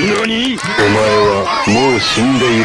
何お前はもう死んでいる